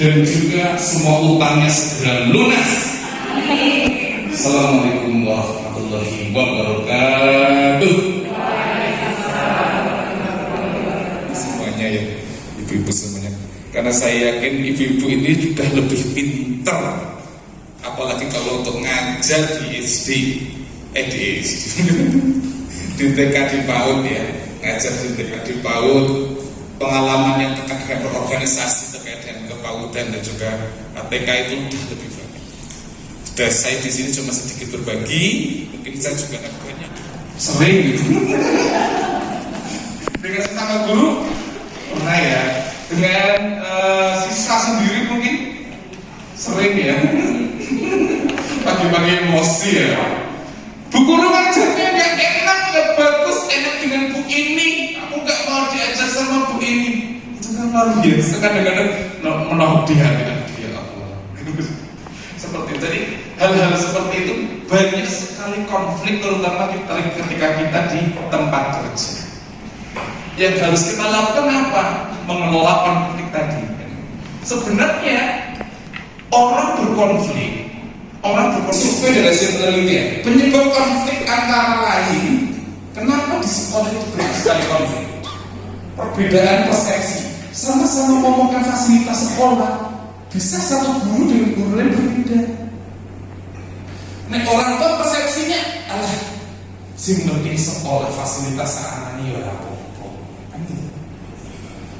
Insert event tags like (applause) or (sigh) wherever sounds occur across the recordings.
dan juga semua utangnya segera lunas. Assalamualaikum warahmatullahi wabarakatuh. Semuanya ya, ibu-ibu semuanya. Karena saya yakin ibu-ibu ini sudah lebih pintar, apalagi kalau untuk ngajar di SD, eh di SD, (laughs) di TK di PAUD ya, ngajar di TK di PAUD, pengalaman yang terkait dengan berorganisasi terkait dengan kepaudan dan juga ATK itu sudah lebih banyak. Dan saya di sini cuma sedikit berbagi, mungkin saya juga akan banyak. Sering gitu. dengan sesama guru pernah ya. Dengan uh, siswa sendiri mungkin sering ya. Pagi-pagi emosi ya. Bu guru ngajarnya nggak enak, nggak bagus, enak dengan bu ini. Aku nggak mau diajar sama bu ini. Kan luar biasa. Kadang-kadang menohok di hati dia Allah. (laughs) seperti itu. Jadi hal-hal seperti itu banyak sekali konflik terutama ketika kita di tempat kerja. Yang harus kita lakukan apa? Mengelola konflik tadi. Sebenarnya orang berkonflik orang berkonflik dari hasil penelitian penyebab konflik antara lain kenapa di sekolah itu banyak sekali konflik perbedaan persepsi sama-sama ngomongkan fasilitas sekolah. Bisa satu guru dengan guru lain berbeda. Nah orang tua persepsinya alah si penting sekolah fasilitas anak ini ya apa kan gitu.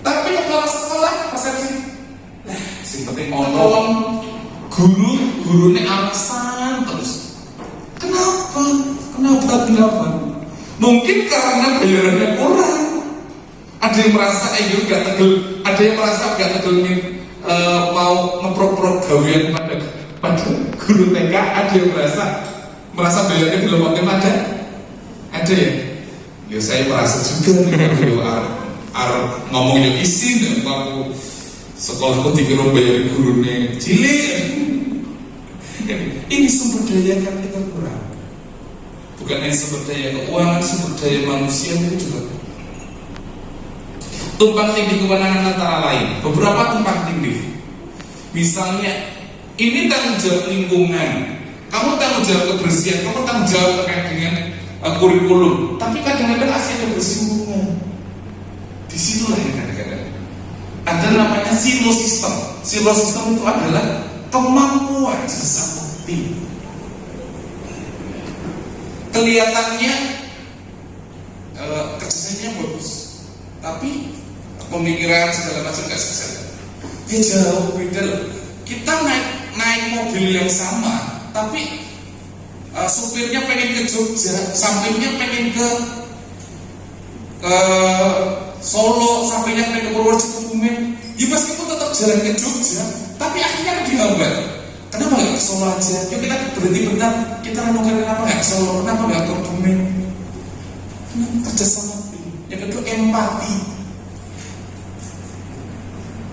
Tapi kepala sekolah persepsi nah si penting ono guru gurunya alasan terus. Kenapa? Kenapa kenapa? Mungkin karena bayarannya kurang ada yang merasa eh gak tegel. Ada yang merasa gak tegel uh, mau memprok-prok gawian pada pada guru TK ada yang merasa merasa bayarnya belum optimal ada? Ada ya? Ya saya merasa juga nih kalau ar, ar ngomong yang dan aku sekolahku dikira bayar cilik. Ini sumber daya yang kita kurang. Bukan hanya sumber daya keuangan sumber daya manusia itu juga tumpang tindih kewenangan antara lain. Beberapa tumpang tindih. Misalnya ini tanggung jawab lingkungan. Kamu tanggung jawab kebersihan kamu tanggung jawab terkait dengan uh, kurikulum. Tapi kadang-kadang asli bersinggungan. Di situlah yang kadang-kadang ada namanya silo sistem silo sistem itu adalah kemampuan sesama tim kelihatannya e, kerjanya bagus. Tapi pemikiran segala macam nggak sukses ya jauh beda loh. Kita naik naik mobil yang sama tapi e, supirnya pengen ke Jogja sampingnya pengen ke ke Solo sampingnya pengen ke Purworejo Kebumen ya meskipun tetap jalan ke Jogja tapi akhirnya dihambat kenapa nggak ke Solo aja? Yuk kita berhenti bentar kita renungkan kenapa nggak ke Solo kenapa nggak ke Kebumen kerja sama yang kedua empati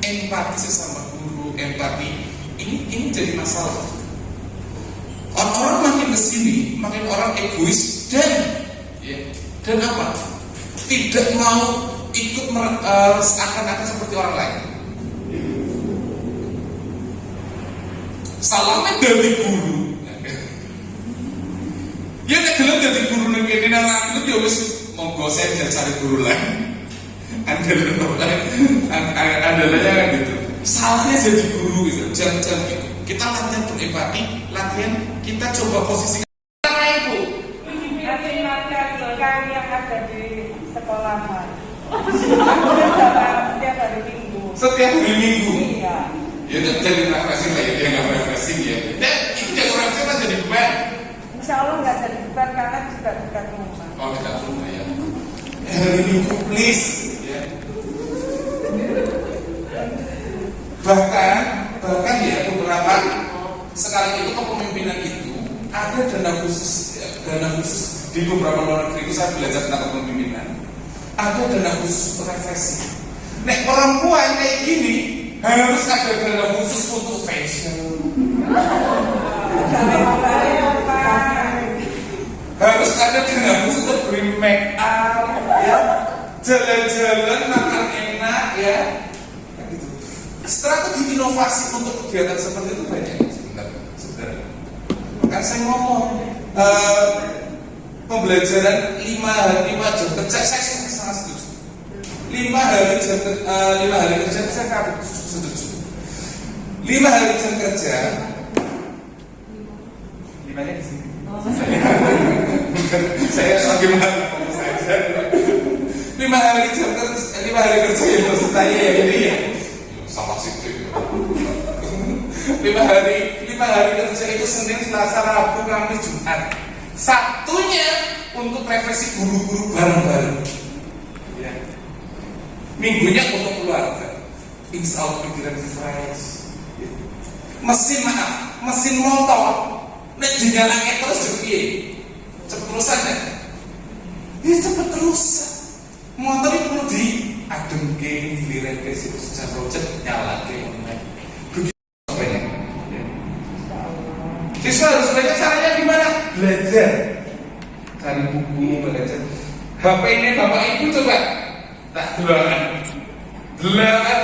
empati sesama guru empati. Ini ini jadi masalah. Orang-orang makin ke sini makin orang egois dan ya, dan apa? Tidak mau ikut uh, seakan-akan seperti orang lain. Salahnya dari guru. Ya nek gelem jadi guru ning kene nang aku ya wis monggo saya cari guru lain andalanya kan gitu. Salahnya jadi guru gitu. Jangan jangan gitu kita latihan berempati latihan kita coba posisi karena itu. Makan yang ada di sekolah setiap hari minggu. Setiap hari minggu iya. Ya udah jadi refreshing lah ya. Dia nggak refreshing ya. Dan itu jadi refreshing kan jadi beban insya Allah nggak jadi beban karena juga dekat rumah. Oh dekat rumah ya. Hari minggu please. Bahkan bahkan ya beberapa sekali itu kepemimpinan itu ada dana khusus ya, dana khusus di beberapa luar negeri. Itu saya belajar tentang kepemimpinan. Ada dana khusus refreshing. Nek perempuan kayak gini harus ada dana khusus untuk fashion. Harus ada dana khusus untuk make up jalan-jalan makan enak ya gitu. strategi inovasi untuk kegiatan seperti itu banyak sebenarnya. sebenarnya. Kan saya ngomong eh, pembelajaran lima lima jam kerja saya sangat sangat setuju. Lima hari jam ker- eh, lima hari kerja saya sangat setuju. Lima hari jam kerja limanya di sini. Bukan, (laughs) saya lagi mahal saja. Lima hari kerja, lima hari kerja ya maksud saya ya ini ya. Salah sih lima hari lima hari kerja itu Senin, Selasa, Rabu, Kamis, Jumat. Sabtunya untuk refleksi guru-guru bareng-bareng. Ya. Minggunya untuk keluarga. Insya Allah pikiran fresh. Ya. Mesin maaf, mesin motor. Nek dinyalakan terus jadi? Cepet terusan ya? Ya cepet terusan. Motor itu perlu di adem ke, dilirik ke situ secara rojek nyala ke online. Begitu banyak. Ya. Siswa harus belajar caranya gimana? Belajar. Cari buku, belajar. HP ini bapak ibu coba tak delapan, delapan.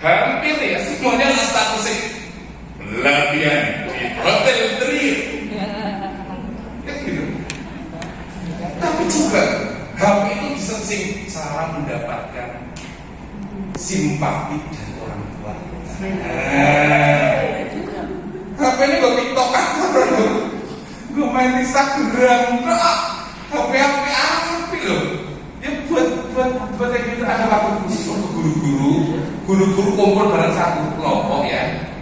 Hampir ya semuanya statusnya latihan di hotel Trio. Kan gitu. Tapi juga HP itu bisa sing cara mendapatkan simpati dari orang tua. HP ini gue tiktok Gue main Instagram, kok HP HP apa loh? Ya buat buat buat yang gitu ada waktu khusus untuk guru-guru, guru-guru kumpul bareng satu kelompok ya.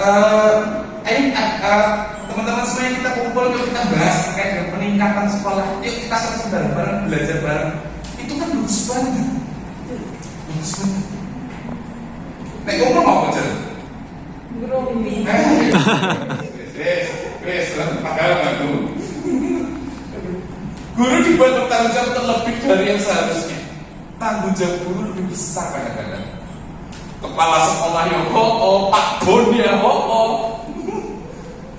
Eh, ayo eh, eh, teman-teman semuanya kita kumpul yuk kita bahas terkait dengan peningkatan sekolah. Yuk kita sama bareng-bareng belajar bareng. Bagus banget. Bagus banget. Nek mau apa Jen? Ngerumpi. Wes, padahal nggak guru. Guru dibuat bertanggung jawab terlebih dari yang seharusnya. Tanggung jawab guru lebih besar kadang-kadang. Kepala sekolah ya ho oh, Pak Bon ya ho oh.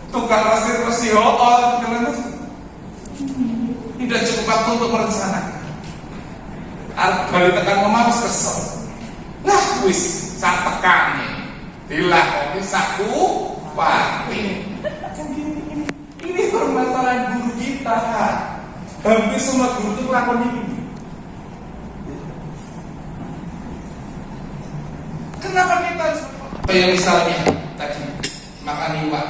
Tukang rasir resi ho oh, tidak cukup waktu untuk merencanakan. Balik tekan omah wis kesel. Lah wis sak tekane. Dilakoni saku pati. Kan gini, ini, ini permasalahan guru kita. Hampir semua guru itu melakukan ini. Kenapa kita harus kayak misalnya tadi makan iwak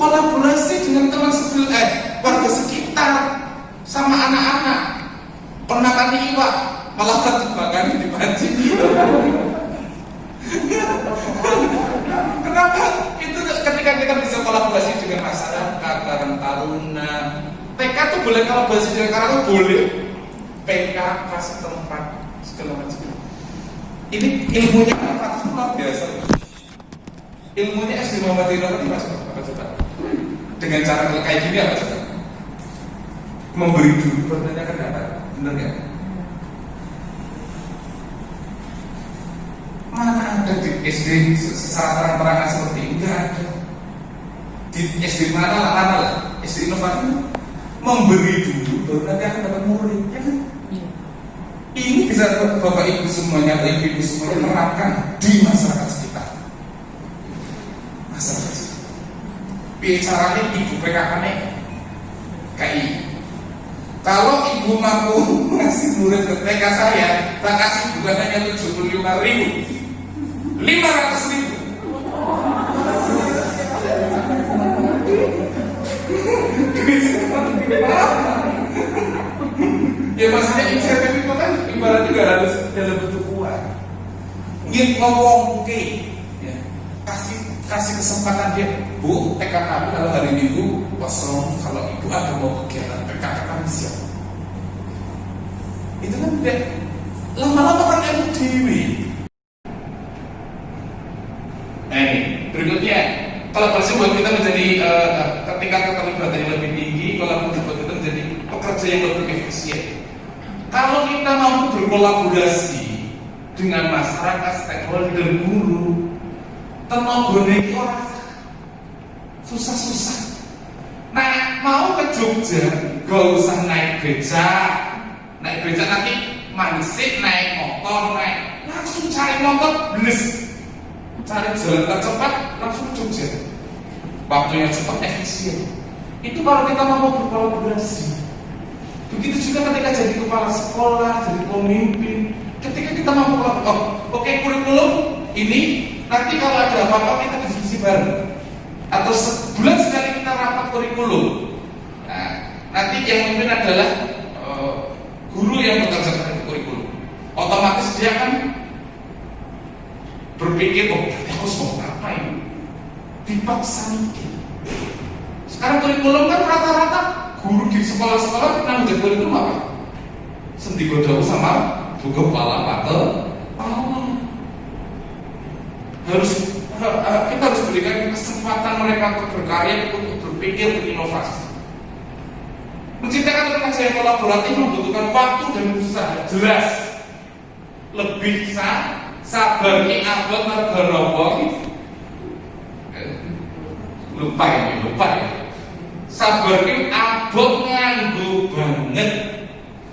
kolaborasi dengan teman sebelah eh, warga sekitar sama anak-anak penakan iwak malah terjebakkan di pancing Kenapa? Itu ketika kita bisa kolaborasi dengan masyarakat, Karang Taruna, TK tuh boleh kolaborasi dengan Karang tuh boleh. PKK setempat segala macam. Ini ilmunya apa? Luar biasa. Ilmunya SD Muhammad Irawan ini masuk apa coba? Dengan cara kayak gini apa coba? Memberi dulu bertanya dapat, bener nggak? Mana ada di SD secara terang-terangan seperti ini? Enggak ada. Di SD mana lah, mana lah? SD inovatif memberi dulu baru nanti akan dapat murid, ya kan? Ini bisa bapak ibu semuanya atau ibu ibu semuanya menerapkan di masyarakat sekitar. Masyarakat sekitar. Bicaranya ibu PKK nih KI. Kalau ibu mampu (laughs) ngasih murid ke TK saya, tak kasih bukan hanya 75 ribu, 500 ribu. ya maksudnya insentif itu kan ibaratnya gak harus dalam bentuk uang. Ingin ngomong ke, ya, kasih kasih kesempatan dia, bu, TK kami kalau hari minggu kosong, kalau ibu ada mau kegiatan PKK kami siap. Itu kan tidak lama-lama kan ilmu dewi. Nah ini berikutnya kolaborasi buat kita menjadi uh, tingkat keterlibatan yang lebih tinggi, kolaborasi buat kita menjadi pekerja yang lebih efisien. Kalau kita mampu berkolaborasi dengan masyarakat, stakeholder, guru, tenaga ini orang susah-susah. Nah, mau ke Jogja, gak usah naik beca, naik beca nanti manisik naik motor naik langsung cari motor, belis cari jalan tercepat langsung Jogja. Waktunya cepat efisien. Itu kalau kita mau berkolaborasi. Begitu juga ketika jadi kepala sekolah jadi pemimpin. Ketika kita mampu oh, oke okay, kurikulum ini nanti kalau ada apa-apa kita diskusi bareng. Atau sebulan sekali kita rapat kurikulum. Nah, nanti yang memimpin adalah uh, guru yang bekerja dengan kurikulum. Otomatis dia akan berpikir oh berarti harus mau apa ini dipaksa mikir. Sekarang kurikulum kan rata-rata guru di sekolah-sekolah kita menjadi kurikulum apa? Sendi bodoh sama buku kepala mata harus kita harus berikan kesempatan mereka untuk berkarya untuk berpikir untuk inovasi. Menciptakan kerja yang kolaboratif membutuhkan waktu dan usaha jelas. Lebih sah sabar ki abot mergo lupa ya lupa ya. Sabar ki abot nganggo banget.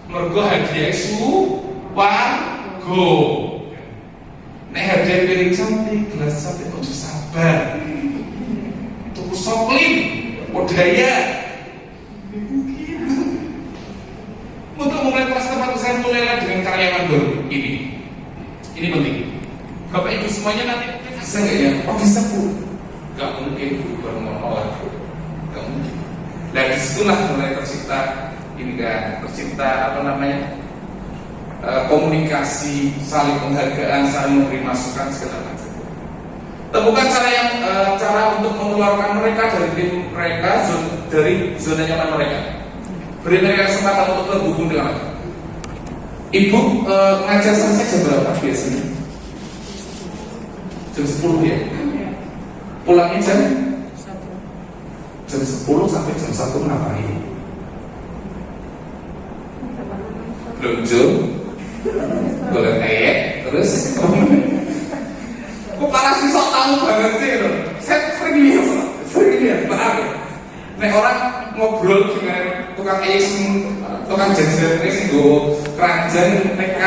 Mergo hadiah su wargo nek hadiah piring cantik gelas cantik ojo sabar? Tuku soplim budaya untuk memulai kelas tempat saya mulailah dengan karyawan baru ini ini penting. Bapak Ibu semuanya nanti bisa nggak ya? Oh bisa bu. Gak mungkin bu baru menolak. Gak mungkin. Dan di situlah mulai tercipta ini kan tercipta apa namanya e, komunikasi, saling penghargaan, saling memberi masukan segala macam. Temukan cara yang e, cara untuk mengeluarkan mereka dari tim mereka dari zona nyaman mereka. Beri mereka kesempatan untuk terhubung dengan mereka. Ibu e, ngajar selesai jam berapa biasanya? Jam 10 ya? Pulangnya jam? Jam 10 sampai jam 1 ngapain? Belanja Golek kayak Terus Kok parah sih sok tahu banget sih loh Saya sering lihat Sering lihat, paham ya? Nek orang ngobrol dengan tukang es tukang jajan ini gue keranjang TK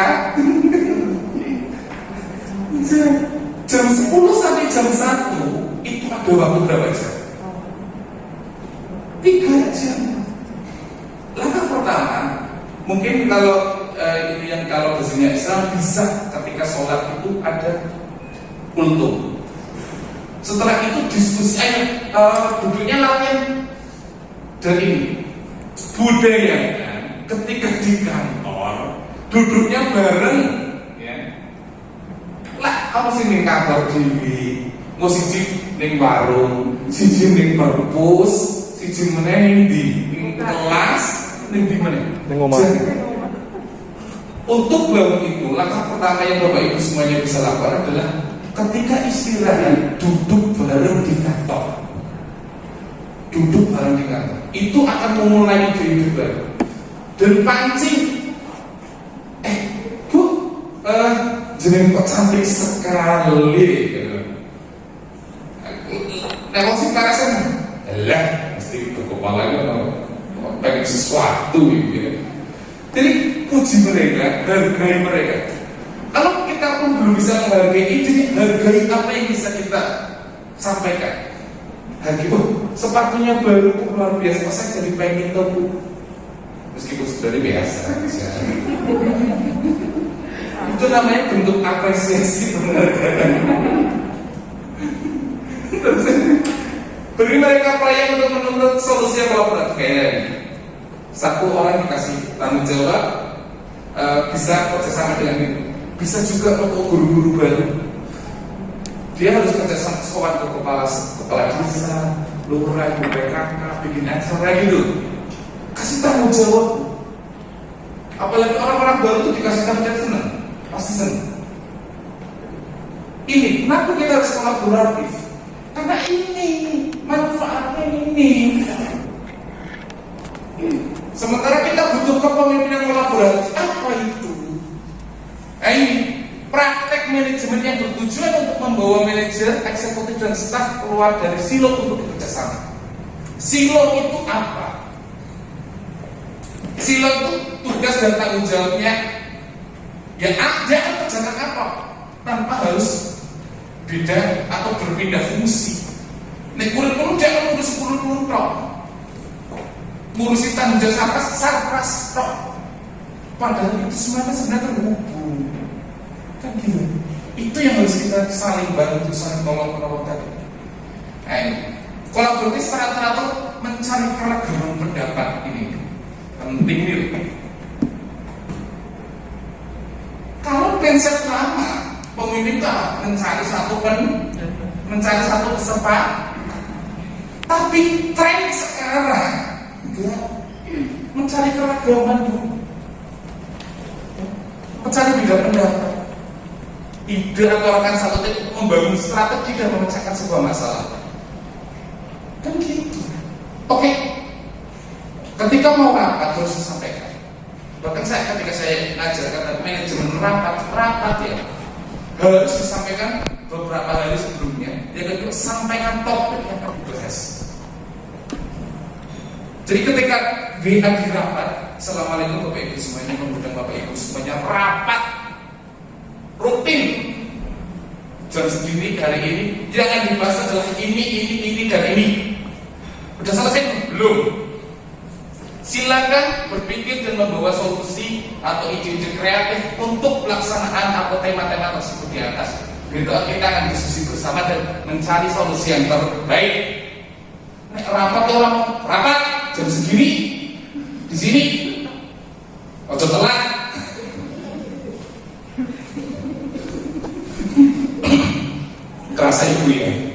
jam 10 sampai jam 1 itu ada waktu berapa jam? tiga jam. Langkah pertama mungkin kalau eh, ini yang kalau biasanya Islam bisa ketika sholat itu ada kultum. Setelah itu diskusi ayo uh, duduknya latihan dan ini budaya ketika di kantor duduknya bareng ya. Lah kamu sih ning kantor dewi mau siji ning warung siji ning perpus siji meneh ning di ning kelas ning di meneh? Ning omah. untuk bangun itu langkah pertama yang bapak ibu semuanya bisa lakukan adalah ketika istirahat duduk bareng di kantor. Duduk bareng di kantor. Itu akan memulai ide baru dan pancing eh bu uh, jeneng kok cantik sekali gitu. Nek sing karasan lah mesti ke kepala itu pengen sesuatu gitu. Jadi puji mereka, hargai mereka. Kalau kita pun belum bisa menghargai ini, hargai apa yang bisa kita sampaikan. Hargai, oh sepatunya baru luar biasa, masa jadi pengen tahu? Meskipun sebenarnya biasa. Itu namanya bentuk apresiasi penghargaan. Beri mereka proyek untuk menuntut solusi yang kolaboratif kayak ini. Satu orang dikasih tanggung jawab e, bisa kerjasama dengan itu. Bisa juga untuk guru-guru baru. Dia harus kerjasama sekolah ke kepala kepala desa, lurah, BPKK, bikin acara gitu. Kasih tanggung jawab. Apalagi orang-orang baru itu dikasih jawab senang, pasti senang. Ini kenapa kita harus kolaboratif? Karena ini manfaatnya ini. Sementara kita butuh kepemimpinan kolaboratif, apa itu? Nah, ini praktek manajemen yang bertujuan untuk membawa manajer, eksekutif dan staf keluar dari silo untuk bekerja sama. Silo itu apa? Silo itu tugas dan tanggung jawabnya ya ada kerjakan apa tanpa harus beda atau berpindah fungsi. Nek kurikulum jangan ngurus kurikulum tok. Ngurusi tanggung jawab sarkas, sarkas tok. Padahal itu semuanya sebenarnya terhubung. Kan gitu. Itu yang harus kita saling bantu, saling tolong menolong tadi. Eh, kolaboratif secara teratur mencari keragaman pendapat ini penting nih. Kalau prinsip lama pemimpin mencari satu pen, mencari satu kesepak, tapi tren sekarang enggak mencari keragaman dulu, mencari beda pendapat ide atau rekan satu tim membangun strategi dan memecahkan sebuah masalah. Kan gitu. Oke. Ketika mau rapat harus disampaikan. Bahkan saya ketika saya ngajarkan manajemen rapat, rapat ya harus disampaikan beberapa hari sebelumnya. Yang kedua sampaikan topik yang akan dibahas. Jadi ketika WA di rapat, Assalamualaikum Bapak Ibu semuanya, mengundang Bapak Ibu semuanya rapat rutin jam segini hari ini jangan dibahas adalah ini ini ini dan ini udah selesai belum silakan berpikir dan membawa solusi atau ide-ide kreatif untuk pelaksanaan atau tema-tema tersebut di atas. Begitu kita akan diskusi bersama dan mencari solusi yang terbaik. Nek rapat orang rapat jam segini di sini ojo telat. (coughs) Kerasa ibu ya.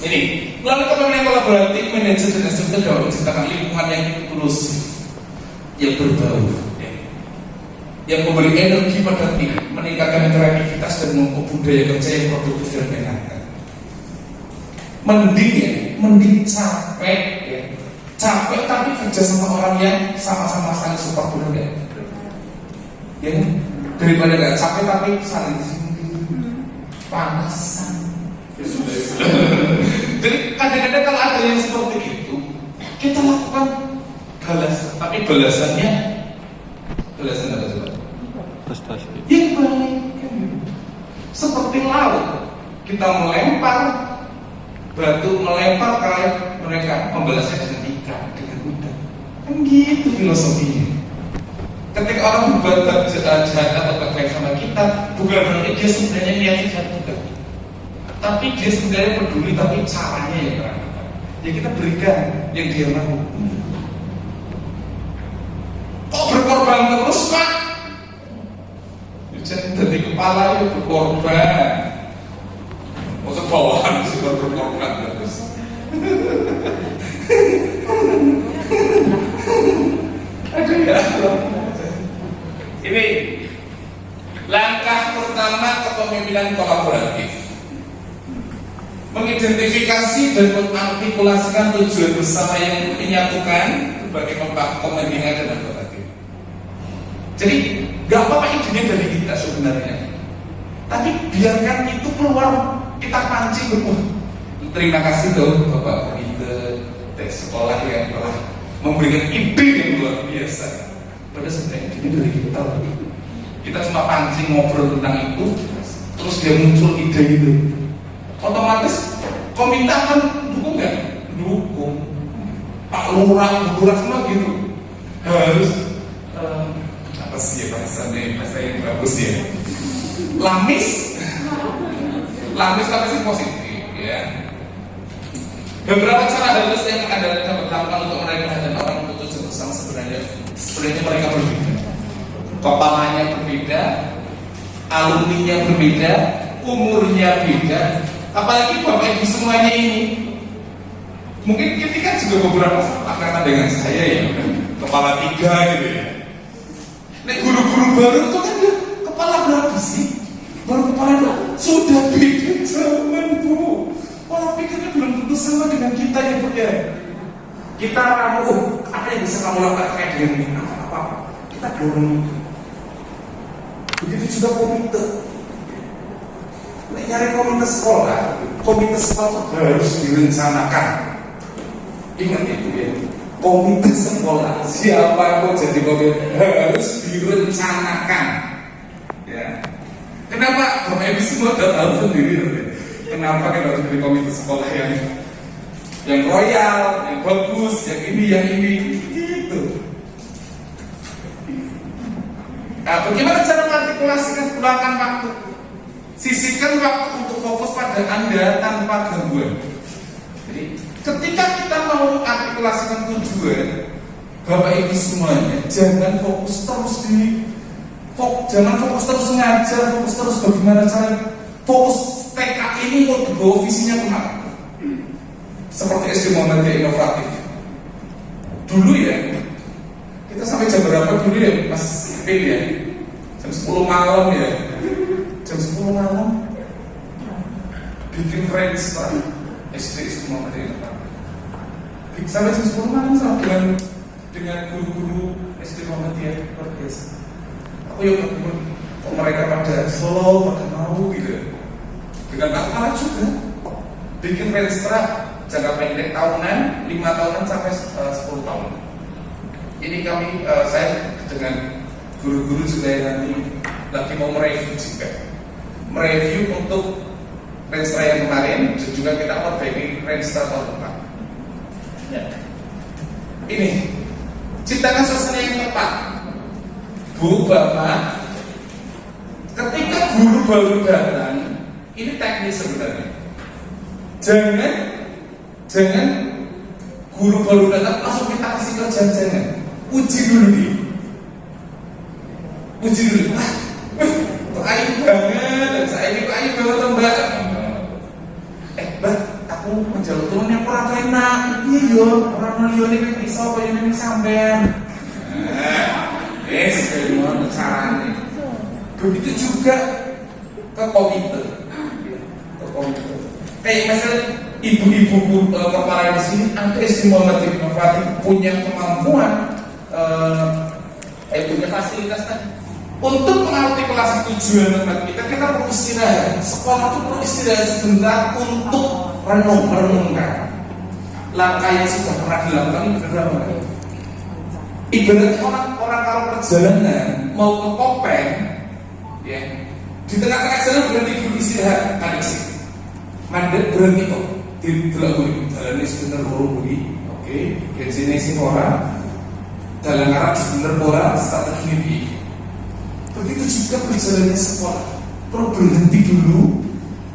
Ini melalui kepemimpinan kolaboratif manajer dan instruktur dapat menciptakan lingkungan yang inklusif, yang berbau, ya. yang memberi energi pada tim, meningkatkan kreativitas dan memupuk budaya kerja yang produktif dan menyenangkan. Mending ya, mending capek ya, capek tapi kerja sama orang yang sama-sama saling support dulu ya. Ya, daripada gak capek tapi saling panasan Ya ya sudah. Jadi kadang-kadang kalau ada yang seperti itu, kita lakukan balas, tapi balasannya balasan apa coba? prestasi Yang baik kan. Seperti laut, kita melempar batu melempar ke mereka, membalasnya dengan ikan, dengan udang. Kan gitu filosofinya. Ketika orang berbuat jahat atau baik sama kita, bukan berarti dia sebenarnya niatnya jahat. Tapi dia sebenarnya peduli, tapi caranya yang kurang. Ya kita berikan yang dia mau. Kok berkorban terus pak? Ya, Jadi dari kepala itu berkorban. Maksud bawahan sih berkorban terus. Aduh ya. Ini langkah pertama kepemimpinan kolaboratif mengidentifikasi dan mengartikulasikan tujuan bersama yang menyatukan berbagai kepentingan dan kolaboratif. Jadi nggak apa-apa idenya dari kita sebenarnya, tapi biarkan itu keluar kita pancing betul. Terima kasih tuh Bapak Komite dari sekolah yang telah memberikan ide yang luar biasa. Pada sebenarnya idenya dari kita. Kita cuma pancing ngobrol tentang itu, terus dia muncul ide itu otomatis komite akan dukung nggak? Dukung. Pak Lurah, Lurah semua gitu. Harus eh, apa sih ya bahasanya bahasa yang bagus ya? Lamis, lamis tapi sih positif ya. Beberapa cara halus yang anda dapat lakukan untuk mereka dan orang putus bersama sebenarnya sebenarnya mereka berbeda. Kepalanya berbeda, alumninya berbeda, umurnya beda, apalagi bapak ibu semuanya ini. Mungkin kita kan juga beberapa angkatan dengan saya ya. Kepala tiga gitu ya. Nek guru-guru baru itu kan dia kepala berapa sih? Baru kepala dua. Sudah beda zaman bu. Pola pikirnya belum tentu sama dengan kita ya bu ya. Kita ramu oh, apa yang bisa kamu lakukan terkait dengan ini? Apa apa kita dorong itu. Begitu juga komite nyari komite sekolah, komite sekolah harus direncanakan. Ingat itu ya, komite sekolah siapa pun jadi komite harus direncanakan. Ya. Kenapa? Bapak Ibu semua udah tahu sendiri. Kenapa kita harus pilih komite sekolah yang yang royal, yang bagus, yang ini, yang ini, gitu. Nah, bagaimana cara mengartikulasikan luangkan waktu? Sisihkan waktu untuk fokus pada Anda tanpa gangguan. Jadi, ketika kita mau artikulasikan tujuan, Bapak Ibu semuanya, jangan fokus terus di fok, jangan fokus terus ngajar, fokus terus bagaimana cara fokus TK ini mau dibawa visinya ke mana? Seperti SD Muhammadiyah inovatif. Dulu ya, kita sampai jam berapa dulu ya, Mas Ipin ya? Jam 10 malam ya. Jam 10 malam bikin range Pak. SD Muhammadiyah inovatif. Sampai jam 10 malam sama dengan dengan guru-guru SD Muhammadiyah luar biasa. Aku yang berkumpul, kok mereka pada slow, pada mau gitu. Dengan Kepala juga bikin renstra jangka pendek tahunan, lima tahunan sampai eh, sepuluh tahun. Ini kami, eh, saya dengan guru-guru juga yang nanti lagi mau mereview juga, mereview untuk renstra yang kemarin, dan juga kita perbaiki renstra tahun depan. Ya. Ini ciptakan suasana yang tepat. Bu, Bapak, ketika guru baru datang, ini teknis sebenarnya. Jangan, jangan guru baru datang langsung kita kasih kerjaan jangan. Uji dulu dia. Uji dulu. Wah, wah, kok ayu banget, dan saya ini kok ayu banget toh, mbak. Eh, mbak, aku menjaluk turun yang kurang yo, orang melihat ini bisa apa yang ini sampean. Nah, Yes, bagaimana caranya? Begitu juga ke komite, ke komite. Kayak misalnya ibu-ibu kepala di sini, ada SD Muhammad Inovatif punya kemampuan, eh, punya fasilitas tadi. Untuk mengartikulasi tujuan tempat kita, kita perlu istirahat. Sekolah itu perlu istirahat sebentar untuk renung, merenungkan langkah yang sudah pernah dilakukan ini berapa? Ibaratnya orang orang kalau perjalanan mau ke Kopeng, ya di tengah-tengah jalan berhenti dulu istirahat, ada sih. Mandat berhenti kok di belakang jalan ini sebentar baru budi, oke, di sini orang jalan arah sebentar bola strategi ini. Begitu juga perjalanannya sekolah, perlu berhenti dulu,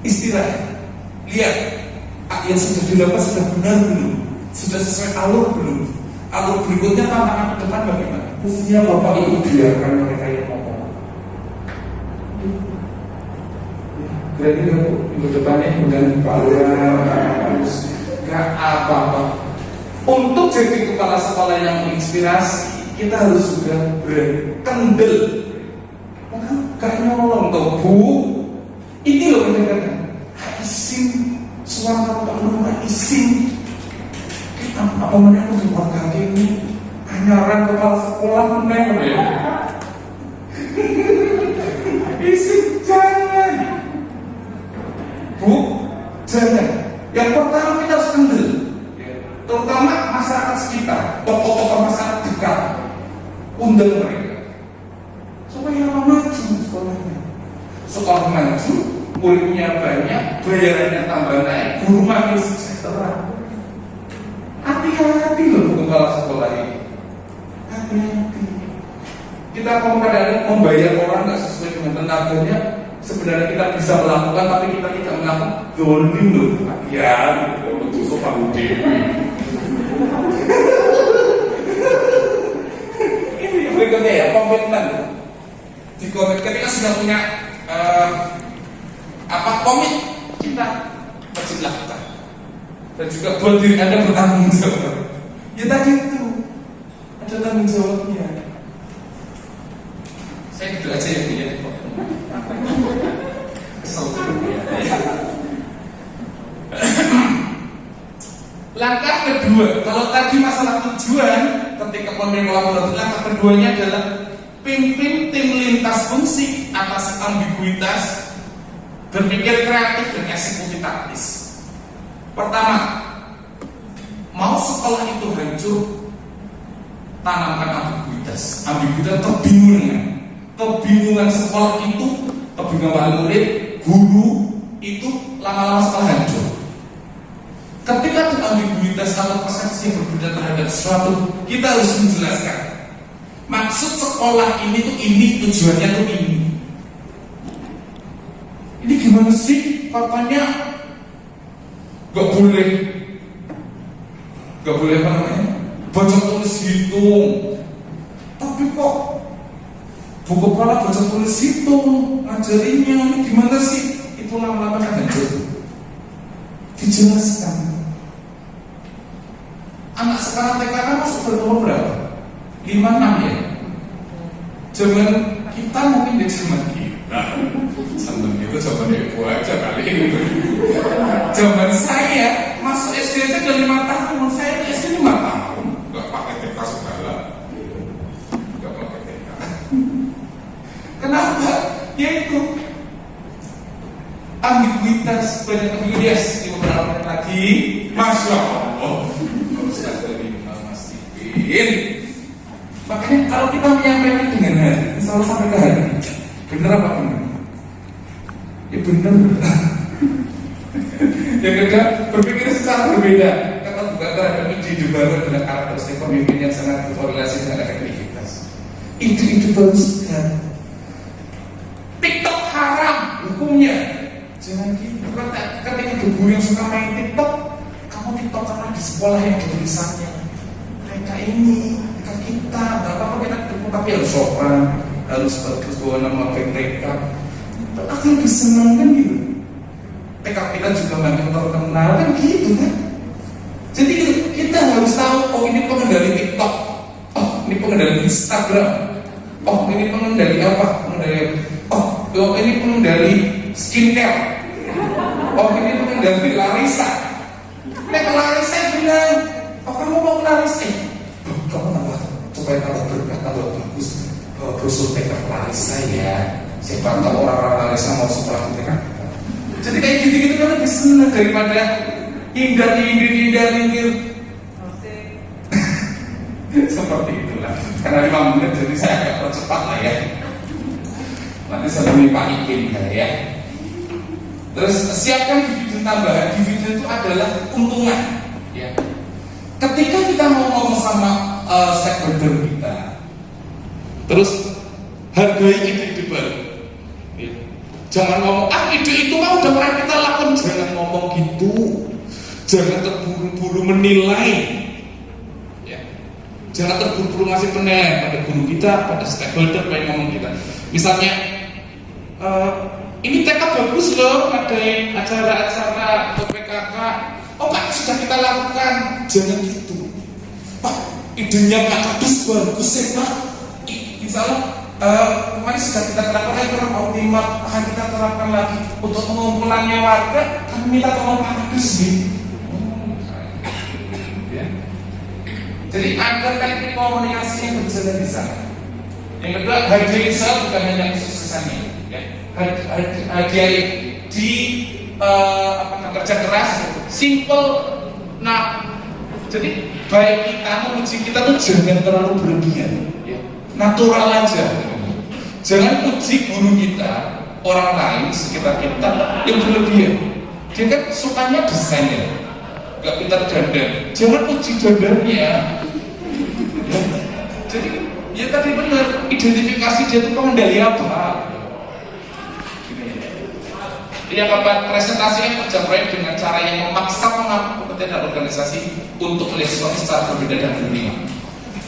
istirahat, lihat yang sudah dilakukan sudah benar belum, sudah sesuai alur belum, alur berikutnya tantangan ke depan bagaimana? Mestinya bapak ibu biarkan mereka yang ngomong. Berarti kamu minggu depannya dengan Pak harus gak apa-apa. Untuk jadi kepala sekolah yang menginspirasi, kita harus juga berkendel. Gak nyolong tuh bu. Ini loh isin suara Pak Lurah isin apa mana aku buat kaki ini? Hanyaran kepala sekolah meneng (laughs) isi jangan. Bu jangan. Yang pertama kita harus kendel. Terutama masyarakat sekitar tokoh-tokoh masyarakat dekat. Undang mereka. Supaya maju sekolahnya. Sekolah maju muridnya banyak bayarannya tambah naik guru makin sejahtera. Hati-hati loh kepala sekolah ini. Hati-hati. Kita kalau kadang membayar orang nggak sesuai dengan tenaganya sebenarnya kita bisa melakukan tapi kita tidak melakukan zolim loh ya untuk tusuk palu ini berikutnya ya komitmen. Di komit ketika sudah punya uh, apa komit dan juga buat diri anda bertanggung jawab. Ya tadi itu. Ada tanggung jawabnya. Saya duduk aja ya Bu ya. Kesel ya. langkah kedua kalau tadi masalah tujuan ketika pemimpin kolaboratif langkah keduanya adalah pimpin tim lintas fungsi atas ambiguitas berpikir kreatif dan eksekusi taktis Pertama, mau sekolah itu hancur, tanamkan ambiguitas. Ambiguitas kebingungan. Kebingungan sekolah itu kebingungan murid, guru itu lama-lama setelah hancur. Ketika ada ambiguitas atau persepsi yang berbeda terhadap sesuatu, kita harus menjelaskan. Maksud sekolah ini tuh ini, tujuannya tuh ini. Ini gimana sih? Papanya gak boleh, gak boleh apa namanya? Baca tulis hitung. Tapi kok buku kepala baca tulis hitung ngajarinya ini gimana sih? Itu lama-lama kan hancur. Dijelaskan anak sekarang TK kan masuk berumur berapa? 5 6 ya? Zaman kita mungkin di zaman kita Zaman itu zaman ibu aja kali. Ini Zaman saya masuk SD aja udah 5 tahun. Saya di SD 5 tahun. Gak pakai TK segala. Gak pakai TK Kenapa? Ya itu ambiguitas banyak ambiguitas. Di beberapa menit lagi? Masya Allah. Ustaz dari Mas Ipin makanya kalau kita menyampaikan dengan hati selalu sampai ke hati bener apa benar ya bener yang kedua berpikir secara berbeda. Kata bukan terhadap ide-ide baru adalah karakteristik pemimpin yang sangat berkorelasi dengan efektivitas. Ide-ide baru segar TikTok haram hukumnya. Jangan gitu. Ketika ketika yang suka main TikTok kamu TikTok karena di sekolah yang tulisannya. Mereka ini mereka kita nggak apa-apa kita tapi harus sopan harus bagus bawa nama mereka aku lebih senang kan gitu. TK kita juga makin terkenal kan gitu kan? Jadi kita harus tahu oh ini pengendali TikTok. Oh ini pengendali Instagram. Oh ini pengendali apa? Pengendali oh, oh ini pengendali skincare. Oh ini pengendali Larissa. Nek Larissa bilang oh kamu mau Larissa? Oh, kamu tambah supaya tambah berkah tambah bagus oh, brosur TK Larissa ya. Siapa tahu orang-orang Larissa mau sekolah di TK jadi kayak gitu-gitu kan lebih senang daripada hindar-hindir hindar-hindir seperti itulah. Karena lima menit jadi saya agak percepat lah ya. Nanti saya temui Pak Ikin ya terus siapkan dividen tambahan. Dividen itu adalah keuntungan ya. Ketika kita mau ngomong sama uh, stakeholder Terus hargai ide-ide baru. Ya. Jangan ngomong ah ide itu mau udah pernah kita lakukan. Jangan ngomong gitu. Jangan terburu-buru menilai. Ya. Jangan terburu-buru ngasih penilaian pada guru kita, pada stakeholder yang ngomong kita. Misalnya, eh, ini TK bagus loh, ada acara-acara PKK. Oh Pak, sudah kita lakukan. Jangan gitu. Pak, idenya Pak Kadus bagus ya Pak. Insya Allah uh, kemarin sudah kita terapkan lagi kurang optimal akan kita terapkan lagi. Untuk pengumpulannya warga kami minta tolong Pak nih ya. jadi agar teknik komunikasi yang berjalan di sana yang kedua hargai self bukan hanya kesuksesannya ya. hargai di uh, apa kerja keras simple. Nah jadi baik kita memuji kita tuh jangan terlalu berlebihan natural aja. Jangan puji guru kita orang lain sekitar kita yang berlebihan. Dia kan sukanya desainnya gak pintar dandan jangan puji dandannya ya. jadi ya tadi benar identifikasi dia itu pengendali apa? Dia kapan presentasikan kerja proyek dengan cara yang memaksa mengaku kompetensi organisasi untuk melihat secara berbeda dan berbeda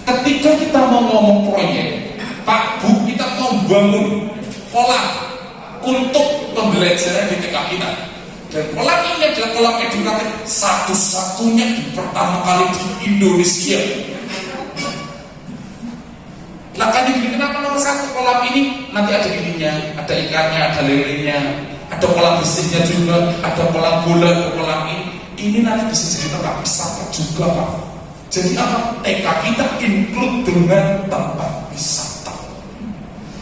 ketika kita mau ngomong proyek Pak Bu kita mau bangun kolam untuk pembelajaran di TK kita. Dan kolam ini adalah kolam edukatif satu-satunya di pertama kali di Indonesia. Nah kan ini kenapa nomor satu? Kolam ini nanti ada ininya ada ikannya, ada lelenya ada kolam bersihnya juga ada kolam bola, ada kolam ini. Ini nanti bisa jadi tempat wisata juga Pak jadi apa? TK kita include dengan tempat wisata.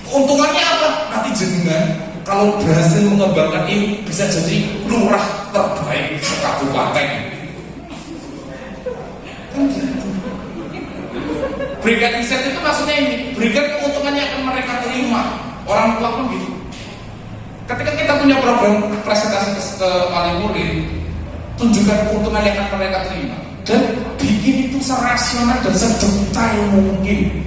Keuntungannya apa? Nanti jenengan kalau berhasil mengembangkan ini bisa jadi lurah terbaik sekabupaten. Kan gitu. Berikan insentif itu maksudnya ini, berikan keuntungannya akan mereka terima. Orang tua pun gitu. ketika kita punya program presentasi ke, ke murid tunjukkan keuntungan yang akan mereka terima dan bikin itu serasional dan sedetail mungkin.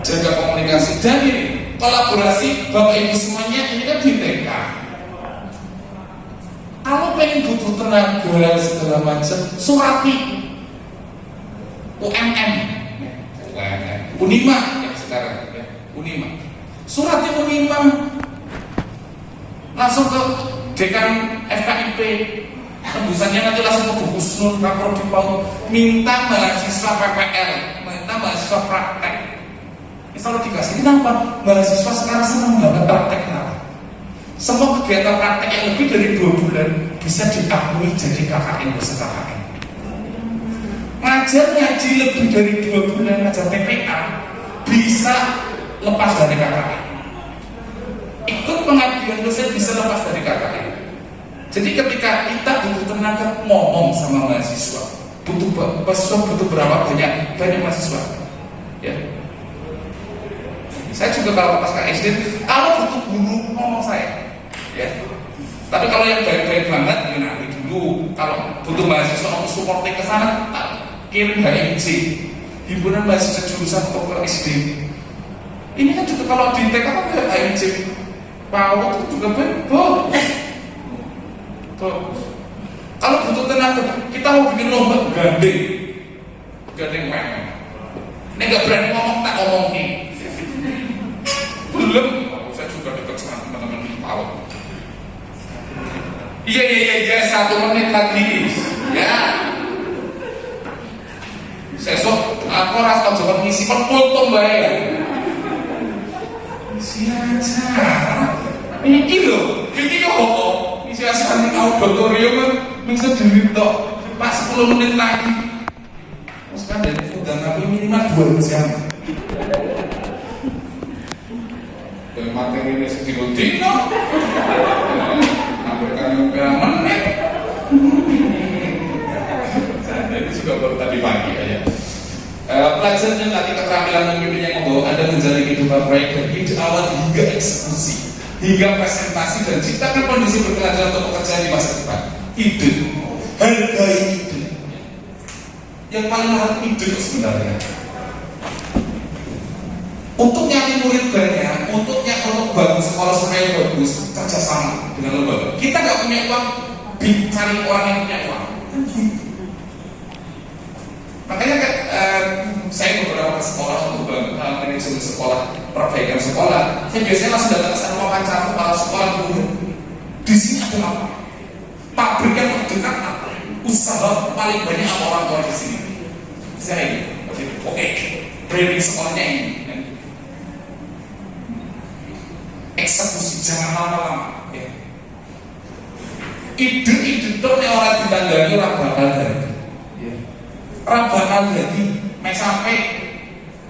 Jaga komunikasi. Dan ini kolaborasi bapak ibu semuanya ini kan di TK kalau pengen butuh tenaga segala macam surati. UMM Unima ya sekarang ya. Unima surati Unima langsung ke dekan FKIP tembusannya nanti langsung ke Bu Husnul Kaprodi Paul minta mahasiswa PPL minta mahasiswa praktek. Ini selalu dikasih kenapa mahasiswa sekarang senang banget praktek kenapa semua kegiatan praktek yang lebih dari dua bulan bisa diakui jadi KKN beserta KKN ngajar ngaji lebih dari dua bulan ngajar TPA bisa lepas dari KKN ikut pengabdian dosen bisa lepas dari KKN jadi ketika kita butuh tenaga ngomong sama mahasiswa. Butuh mahasiswa butuh berapa banyak banyak mahasiswa. Ya. Saya juga kalau pas ke SD kalau butuh guru ngomong saya. Ya. Tapi kalau yang baik-baik banget ya nanti dulu. Kalau butuh mahasiswa untuk support ke sana kirim HMC himpunan mahasiswa jurusan ke SD ini kan juga kalau di TK kan HMC PAUD juga bagus kalau butuh tenaga kita mau bikin lomba gandeng. Gandeng memang ini gak berani ngomong tak ngomongin belum. Saya juga dekat sama teman-teman PAUD Iya iya iya iya satu menit lagi. Ya. Sesok aku rasa coba ngisi foto mbak ya. Isi aja. Ini loh, ini kok aja nih auditorium kan bisa diri tok. Pas 10 menit lagi. Terus kan dari udah tapi minimal dua jam. Dan materi ini sedikit dino yang menit ini juga baru tadi pagi ya pelajar yang latih keterampilan memimpin yang membawa anda menjalani kehidupan proyek dari awal hingga eksekusi hingga presentasi dan ciptakan kondisi berkelanjutan untuk pekerjaan di masa depan ide hargai ide yang paling mahal ide sebenarnya untuk nyari murid banyak, untuk nyari untuk bangun sekolah supaya bagus, kerjasama dengan lembaga. Kita nggak punya uang, cari orang yang punya uang. Makanya kan, saya beberapa ke sekolah untuk manajemen sekolah, perbaikan sekolah. Saya biasanya langsung datang ke sana wawancara kepala sekolah dulu. Di sini ada apa? Pabrik yang terdekat apa? Usaha paling banyak apa orang tua di sini? Saya ini, oke, okay. branding sekolahnya ini eksekusi jangan lama-lama ya. ide-ide itu orang ditandani orang bakal jadi ya. orang bakal jadi sampai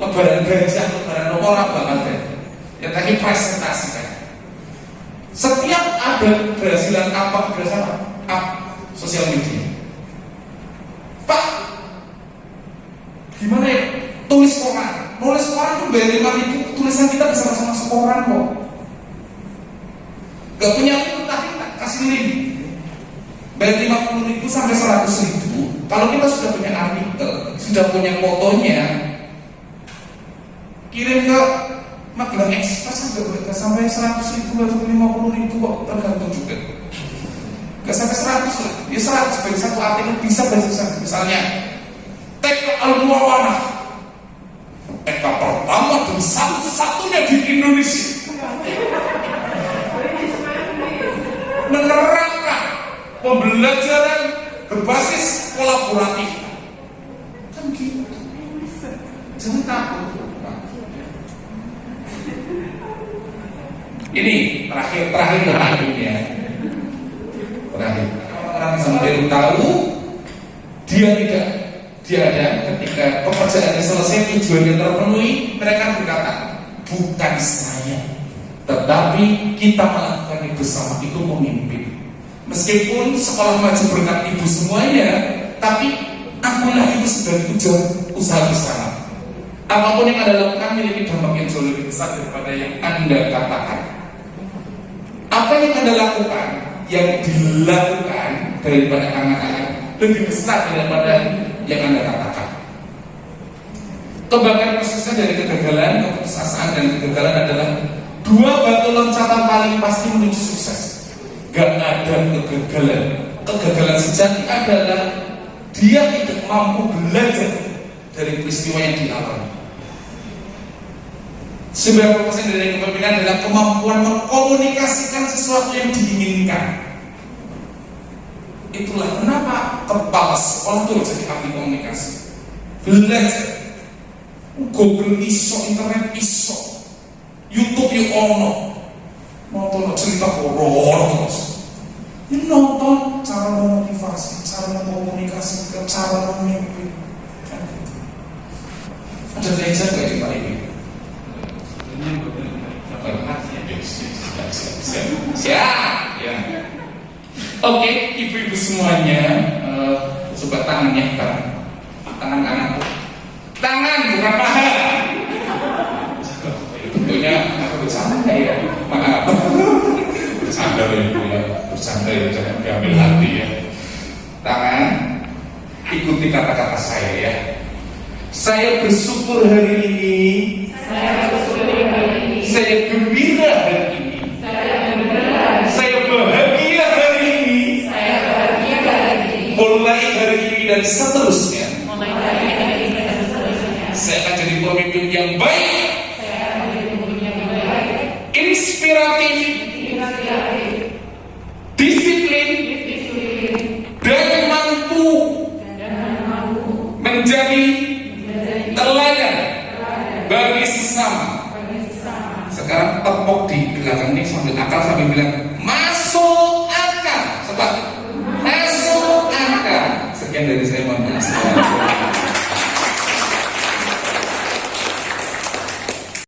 lebaran gajah lebaran nopo orang bakal ya tadi presentasi kan setiap ada keberhasilan apa keberhasilan apa? Sosial media. Pak gimana ya? Tulis koran. Nulis koran tuh bayar lima ribu. Tulisan kita bisa langsung masuk koran kok. Gak punya utang kasih link. Bayar 50 ribu sampai 100 ribu. Kalau kita sudah punya artikel, sudah punya fotonya, kirim ke Magelang Express sampai sampai 100 ribu atau 50 ribu tergantung juga. Gak sampai 100 lah, ya 100 sebagai satu artikel bisa bahasa misalnya TK Al-Muawana TK pertama dan satu-satunya di Indonesia. Menerapkan pembelajaran berbasis kolaboratif kan gitu takut ini terakhir terakhir terakhir ya. Terakhir. Sampai tahu dia tidak dia ada ketika pekerjaannya selesai tujuannya terpenuhi mereka berkata bukan saya tetapi kita melakukan itu bersama itu memimpin meskipun sekolah maju berkat ibu semuanya tapi akulah itu sebagai tujuan usaha bersama apa pun yang anda lakukan memiliki dampak yang jauh lebih besar daripada yang anda katakan. Apa yang anda lakukan yang dilakukan daripada anak-anak lebih besar daripada yang anda katakan? Kebanggaan prosesnya dari kegagalan keputusasaan dan kegagalan adalah dua batu loncatan paling pasti menuju sukses. Gak ada kegagalan. Kegagalan sejati adalah dia tidak mampu belajar dari peristiwa yang dialami 90% dari kepemimpinan adalah kemampuan mengkomunikasikan sesuatu yang diinginkan. Itulah kenapa kepala sekolah itu jadi ahli komunikasi. Belajar. Google iso, internet iso, YouTube yuk ono. Nonton cerita horor terus. Ini nonton cara memotivasi, cara mengkomunikasi, cara memimpin. Kan gitu. Ada belajar gak di Pak ini? Siap, ya. Oke, ibu-ibu semuanya, uh, coba tangannya kan, tangan kanan, tangan bukan paha. Tentunya aku bercanda ya, maaf. Bercanda ya ya, bercanda ya, jangan diambil hati ya. Tangan, ikuti kata-kata saya ya. Saya bersyukur hari ini. Saya bersyukur. Saya gembira hari ini. Saya gembira. Saya bahagia hari ini. Saya bahagia hari ini. Mulai hari ini dan seterusnya. Mulai hari ini dan seterusnya. Saya akan jadi pemimpin yang baik. Saya akan jadi pemimpin yang baik. Inspiratif. Inspiratif. Disiplin. Disiplin. Dan mampu. Dan mampu. Menjadi teladan bagi sesama. Sekarang tepuk di akal sambil bilang masuk akal. Coba masuk akal. Sekian dari saya mohon.